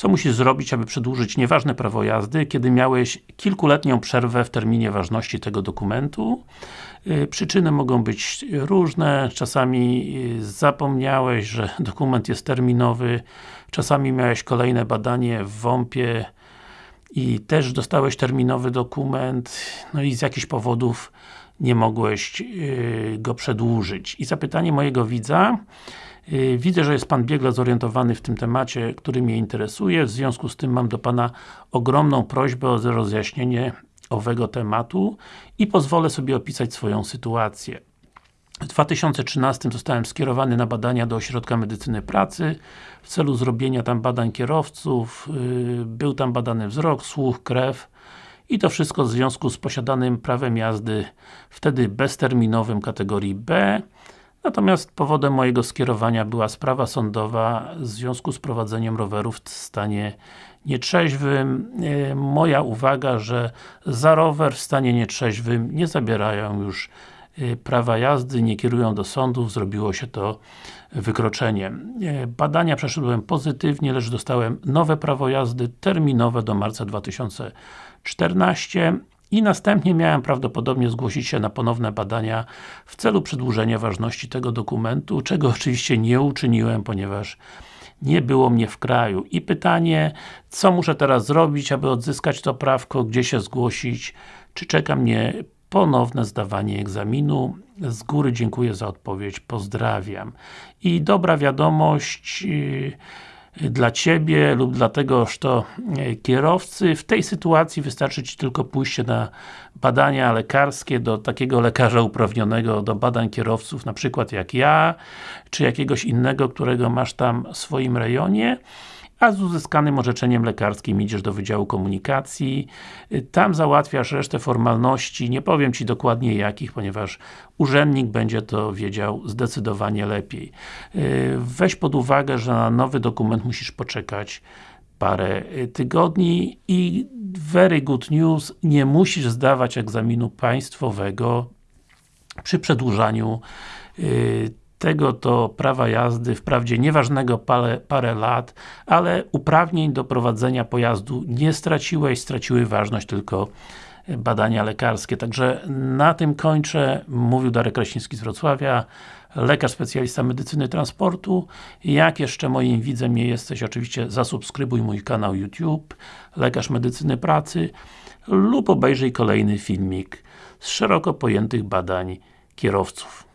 co musisz zrobić, aby przedłużyć nieważne prawo jazdy, kiedy miałeś kilkuletnią przerwę w terminie ważności tego dokumentu. Y, przyczyny mogą być różne, czasami y, zapomniałeś, że dokument jest terminowy, czasami miałeś kolejne badanie w WOMP-ie i też dostałeś terminowy dokument, no i z jakichś powodów nie mogłeś y, go przedłużyć. I zapytanie mojego widza, Widzę, że jest Pan biegle zorientowany w tym temacie, który mnie interesuje, w związku z tym mam do Pana ogromną prośbę o rozjaśnienie owego tematu i pozwolę sobie opisać swoją sytuację. W 2013 zostałem skierowany na badania do Ośrodka Medycyny Pracy w celu zrobienia tam badań kierowców. Y, był tam badany wzrok, słuch, krew i to wszystko w związku z posiadanym prawem jazdy wtedy bezterminowym kategorii B Natomiast powodem mojego skierowania była sprawa sądowa w związku z prowadzeniem rowerów w stanie nietrzeźwym. E, moja uwaga, że za rower w stanie nietrzeźwym nie zabierają już prawa jazdy, nie kierują do sądów, zrobiło się to wykroczeniem. E, badania przeszedłem pozytywnie, lecz dostałem nowe prawo jazdy terminowe do marca 2014 i następnie miałem prawdopodobnie zgłosić się na ponowne badania w celu przedłużenia ważności tego dokumentu, czego oczywiście nie uczyniłem, ponieważ nie było mnie w kraju. I pytanie, co muszę teraz zrobić, aby odzyskać to prawko, gdzie się zgłosić, czy czeka mnie ponowne zdawanie egzaminu. Z góry dziękuję za odpowiedź, pozdrawiam. I dobra wiadomość, yy, dla Ciebie lub dla tegoż to e, kierowcy. W tej sytuacji wystarczy Ci tylko pójście na badania lekarskie do takiego lekarza uprawnionego do badań kierowców, na przykład jak ja, czy jakiegoś innego, którego masz tam w swoim rejonie a z uzyskanym orzeczeniem lekarskim idziesz do Wydziału Komunikacji, tam załatwiasz resztę formalności, nie powiem Ci dokładnie jakich, ponieważ urzędnik będzie to wiedział zdecydowanie lepiej. Weź pod uwagę, że na nowy dokument musisz poczekać parę tygodni i very good news, nie musisz zdawać egzaminu państwowego przy przedłużaniu tego to prawa jazdy, wprawdzie nieważnego parę, parę lat, ale uprawnień do prowadzenia pojazdu nie straciłeś, straciły ważność tylko badania lekarskie. Także na tym kończę. Mówił Darek Kraśnicki z Wrocławia, lekarz specjalista medycyny transportu. Jak jeszcze moim widzem nie jesteś, oczywiście zasubskrybuj mój kanał YouTube, lekarz medycyny pracy lub obejrzyj kolejny filmik z szeroko pojętych badań kierowców.